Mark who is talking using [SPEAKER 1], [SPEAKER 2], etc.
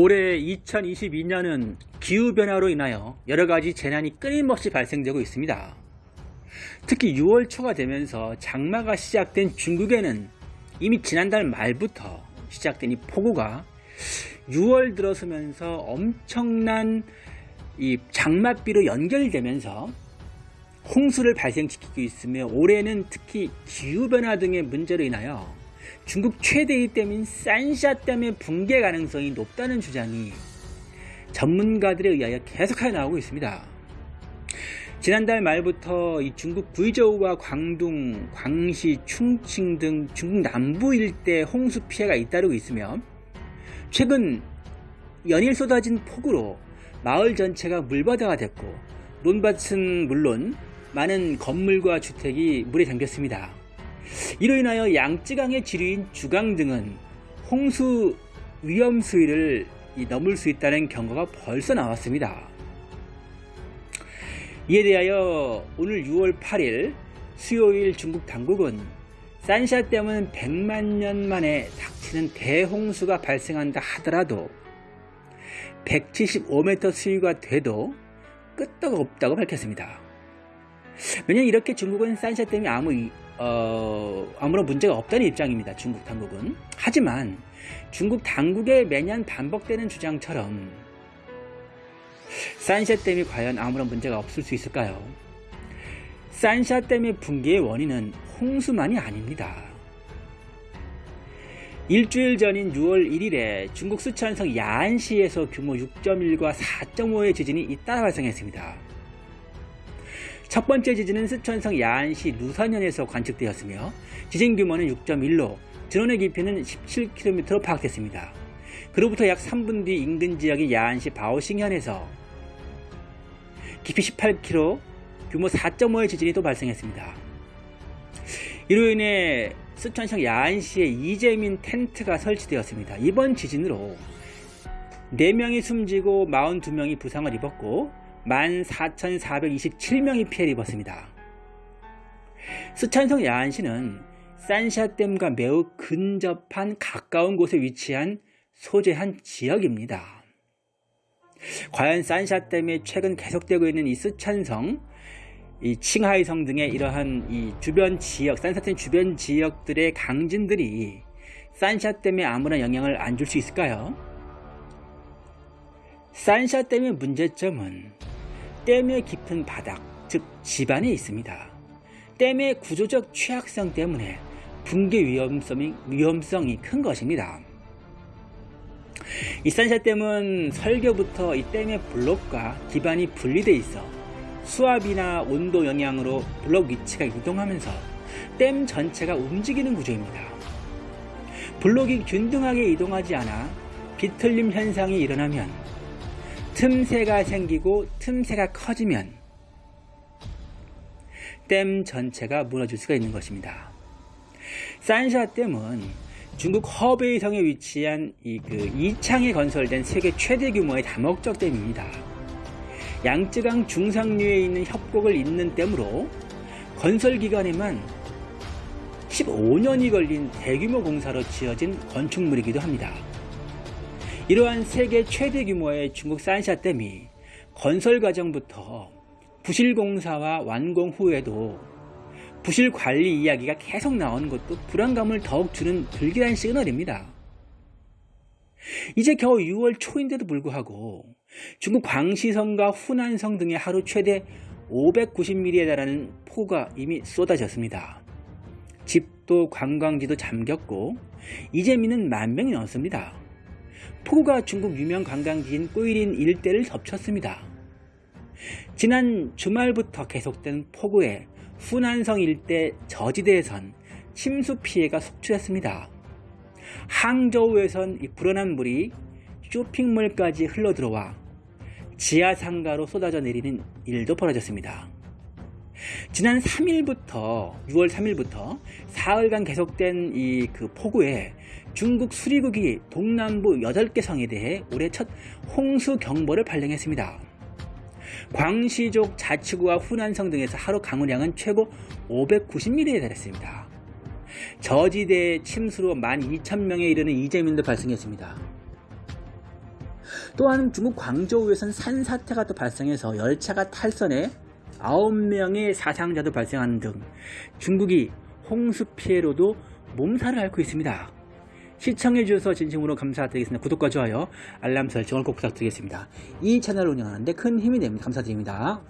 [SPEAKER 1] 올해 2022년은 기후변화로 인하여 여러가지 재난이 끊임없이 발생되고 있습니다. 특히 6월 초가 되면서 장마가 시작된 중국에는 이미 지난달 말부터 시작된 이 폭우가 6월 들어서면서 엄청난 이 장맛비로 연결되면서 홍수를 발생시키고 있으며 올해는 특히 기후변화 등의 문제로 인하여 중국 최대의 댐인 산샤 댐의 붕괴 가능성이 높다는 주장이 전문가들에 의하여 계속하여 나오고 있습니다. 지난달 말부터 이 중국 구이저우와 광둥, 광시, 충칭 등 중국 남부 일대 홍수 피해가 잇따르고 있으며 최근 연일 쏟아진 폭우로 마을 전체가 물바다가 됐고 논밭은 물론 많은 건물과 주택이 물에 잠겼습니다. 이로 인하여 양쯔강의 지류인 주강 등은 홍수 위험 수위를 넘을 수 있다는 경고가 벌써 나왔습니다. 이에 대하여 오늘 6월 8일 수요일 중국 당국은 산샤댐은 100만 년 만에 닥치는 대홍수가 발생한다 하더라도 175m 수위가 돼도 끄떡 없다고 밝혔습니다. 왜냐하면 이렇게 중국은 산샤댐이 아무 어, 아무런 문제가 없다는 입장입니다. 중국 당국은. 하지만 중국 당국의 매년 반복되는 주장처럼 산샤댐이 과연 아무런 문제가 없을 수 있을까요? 산샤댐의 붕괴의 원인은 홍수만이 아닙니다. 일주일 전인 6월 1일에 중국 수천성 야안시에서 규모 6.1과 4.5의 지진이 잇따라 발생했습니다. 첫 번째 지진은 스촨성 야안시 루산현에서 관측되었으며 지진 규모는 6.1로 전원의 깊이는 17km로 파악됐습니다. 그로부터 약 3분 뒤 인근 지역인 야안시 바오싱현에서 깊이 18km, 규모 4.5의 지진이 또 발생했습니다. 이로 인해 스촨성 야안시에 이재민 텐트가 설치되었습니다. 이번 지진으로 4명이 숨지고 42명이 부상을 입었고 14,427명이 피해를 입었습니다. 스촨성 야안시는 산샤댐과 매우 근접한 가까운 곳에 위치한 소재한 지역입니다. 과연 산샤댐에 최근 계속되고 있는 이 스촨성, 이 칭하이성 등의 이러한 이 주변 지역, 산샤댐 주변 지역들의 강진들이 산샤댐에 아무런 영향을 안 줄 수 있을까요? 산샤댐의 문제점은 댐의 깊은 바닥, 즉 지반에 있습니다. 댐의 구조적 취약성 때문에 붕괴 위험성이, 위험성이 큰 것입니다. 이 산샤 댐은 설계부터 이 댐의 블록과 기반이 분리되어 있어 수압이나 온도 영향으로 블록 위치가 이동하면서 댐 전체가 움직이는 구조입니다. 블록이 균등하게 이동하지 않아 비틀림 현상이 일어나면 틈새가 생기고 틈새가 커지면 댐 전체가 무너질 수가 있는 것입니다. 산샤 댐은 중국 허베이성에 위치한 이 그 이창에 건설된 세계 최대 규모의 다목적 댐입니다. 양쯔강 중상류에 있는 협곡을 잇는 댐으로 건설 기간에만 15년이 걸린 대규모 공사로 지어진 건축물이기도 합니다. 이러한 세계 최대 규모의 중국 산샤댐이 건설 과정부터 부실 공사와 완공 후에도 부실 관리 이야기가 계속 나오는 것도 불안감을 더욱 주는 불길한 시그널입니다. 이제 겨우 6월 초인데도 불구하고 중국 광시성과 후난성 등의 하루 최대 590mm에 달하는 폭우가 이미 쏟아졌습니다. 집도 관광지도 잠겼고 이재민은 만 명이 넘습니다. 폭우가 중국 유명 관광지인 꼬이린 일대를 덮쳤습니다. 지난 주말부터 계속된 폭우에 후난성 일대 저지대에선 침수 피해가 속출했습니다. 항저우에선 불어난 물이 쇼핑몰까지 흘러들어와 지하상가로 쏟아져 내리는 일도 벌어졌습니다. 지난 3일부터 6월 3일부터 사흘간 계속된 이 그 폭우에 중국 수리국이 동남부 8개 성에 대해 올해 첫 홍수 경보를 발령했습니다. 광시족 자치구와 후난성 등에서 하루 강우량은 최고 590mm에 달했습니다. 저지대 침수로 12,000명에 이르는 이재민도 발생했습니다. 또한 중국 광저우에선 산사태가 또 발생해서 열차가 탈선해 9명의 사상자도 발생하는 등 중국이 홍수 피해로도 몸살을 앓고 있습니다. 시청해주셔서 진심으로 감사드리겠습니다. 구독과 좋아요, 알람 설정을 꼭 부탁드리겠습니다. 이 채널을 운영하는데 큰 힘이 됩니다. 감사드립니다.